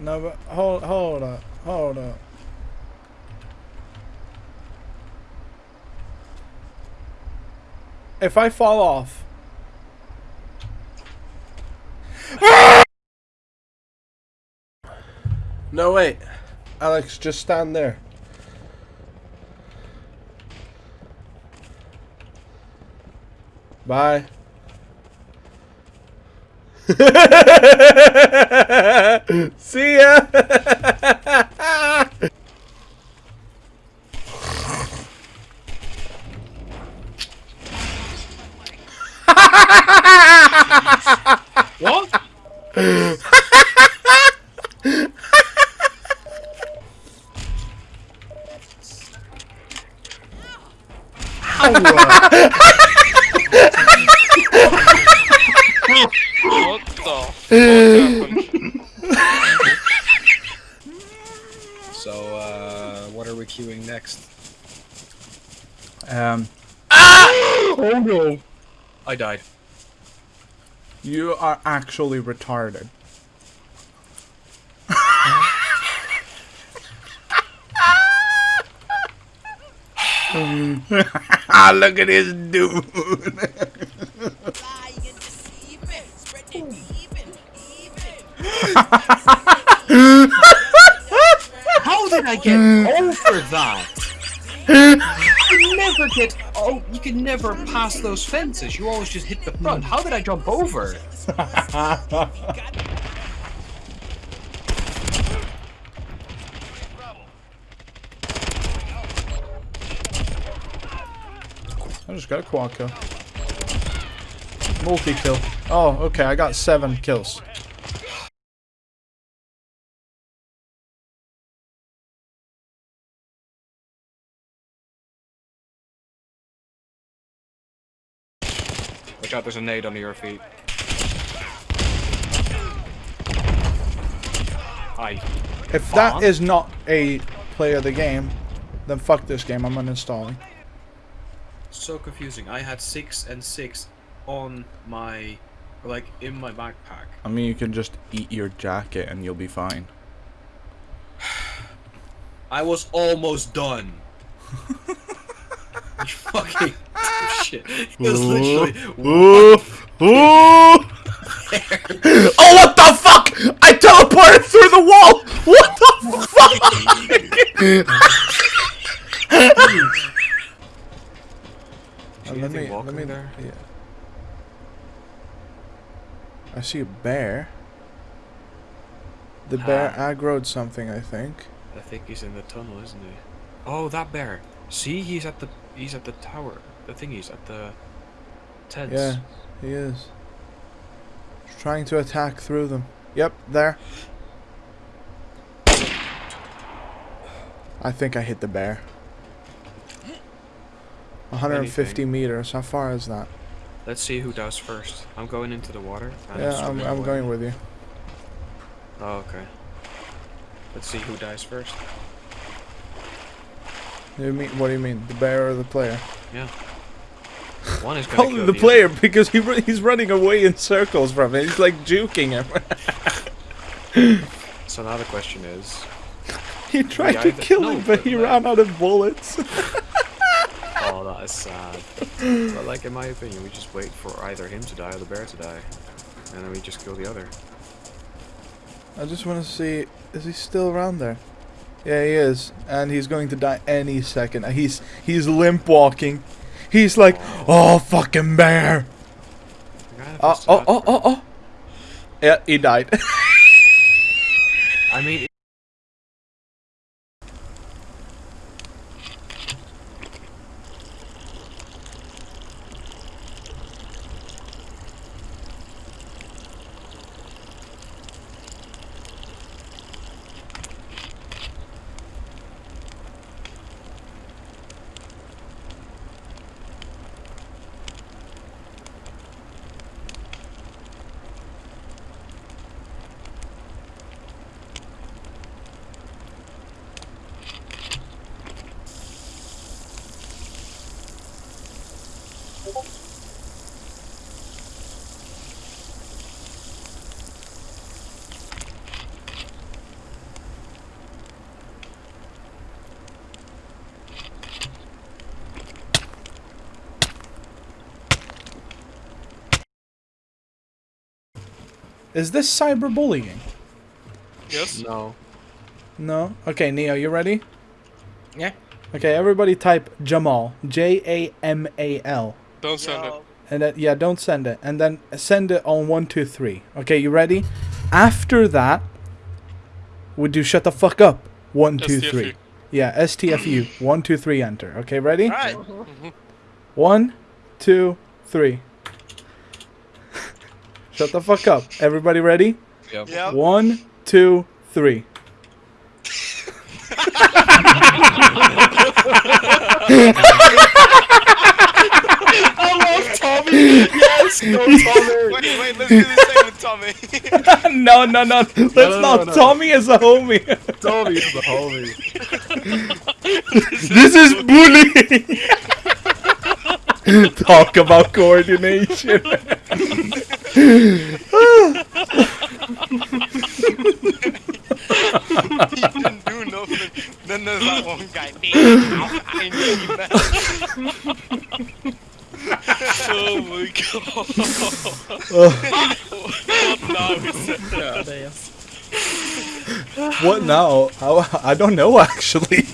No, but hold, hold up, hold up. If I fall off. No, wait. Alex, just stand there. Bye. See ya. What? What the fuck happened? So, uh, what are we queuing next? Um, Ah! Oh no! I died. you are actually retarded. Look at this dude. How did I get over that? You can never get. Oh, you can never pass those fences. You always just hit the front. How did I jump over? I just got a quad kill. Multi kill. Oh, okay, I got seven kills. Watch out! There's a nade under your feet. Hi. If that Fun. not a play of the game, then fuck this game. I'm uninstalling. So confusing. I had six and six on my, like, in my backpack. I mean, you can just eat your jacket and you'll be fine. I was almost done. you fucking shit. It was literally Ooh, ooh. oh, what the fuck! I teleported through the wall! What the fuck? Uh, let anything me, walking let me, there? yeah. I see a bear. The bear Ah. aggroed something, I think. I think he's in the tunnel, isn't he? Oh, that bear. See, he's at the he's at the tower. The thingies at the tents. Yeah, he is. He's trying to attack through them. Yep, there. I think I hit the bear. 150 Anything. meters. How far is that? Let's see who does first. I'm going into the water. Yeah, I'm, I'm going with you. Oh, okay. Let's see who dies first. You mean what do you mean, the bear or the player? Yeah. One is the the player because he he's running away in circles from it. He's like juking him. So now the question is, he tried to either- kill no, him, but he like- ran out of bullets. oh, that is sad. but like in my opinion, we just wait for either him to die or the bear to die, and then we just kill the other. I just want to see, is he still around there? Yeah, he is, and he's going to die any second. He's he's limp walking. He's like, oh fucking bear. The Oh oh oh oh oh. Yeah, he died. I mean, Is this cyberbullying? Yes. No. No. Okay, Neo, you ready? Yeah. Okay, everybody type Jamal. J A M A L. Don't send it. And then, yeah, don't send it. And then send it on one, two, three. Okay, you ready? After that, we do shut the fuck up. One, two, STFU. three. Yeah, STFU. one, two, three, enter. Okay, ready? Alright. Mm-hmm. One, two, three. Shut the fuck up. Everybody ready? Yep. One, two, three. Wait, wait, let's do the same with Tommy. no, no, no. Let's no, not. no. Tommy is a homie. Tommy is the homie. this is bullying. Talk about coordination. He didn't do nothing. Then there's that one guy. I knew that. Oh my god. what now what now? I, I don't know actually.